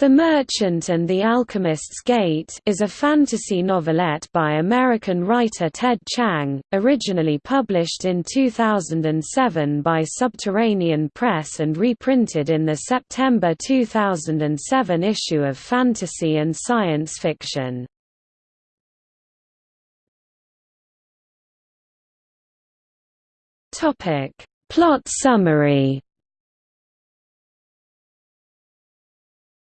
The Merchant and the Alchemist's Gate is a fantasy novelette by American writer Ted Chiang, originally published in 2007 by Subterranean Press and reprinted in the September 2007 issue of Fantasy and Science Fiction. Plot summary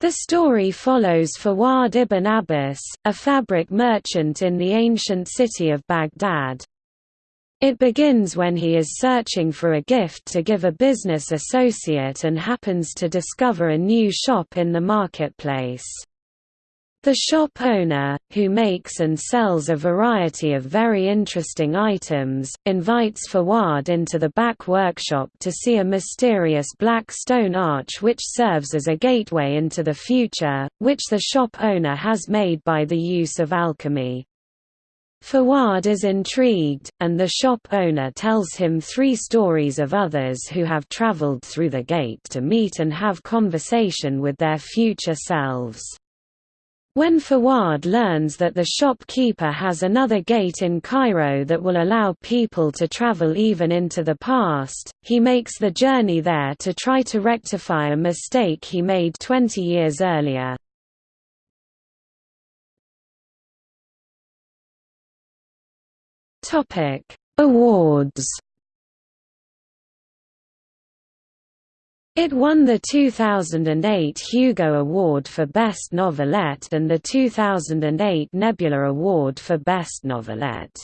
The story follows Fuwaad ibn Abbas, a fabric merchant in the ancient city of Baghdad. It begins when he is searching for a gift to give a business associate and happens to discover a new shop in the marketplace. The shop owner, who makes and sells a variety of very interesting items, invites Fuwaad into the back workshop to see a mysterious black stone arch which serves as a gateway into the future, which the shop owner has made by the use of alchemy. Fuwaad is intrigued, and the shop owner tells him three stories of others who have traveled through the gate to meet and have conversation with their future selves. When Fuwaad learns that the shopkeeper has another gate in Cairo that will allow people to travel even into the past, he makes the journey there to try to rectify a mistake he made 20 years earlier. Awards It won the 2008 Hugo Award for Best Novelette and the 2008 Nebula Award for Best Novelette.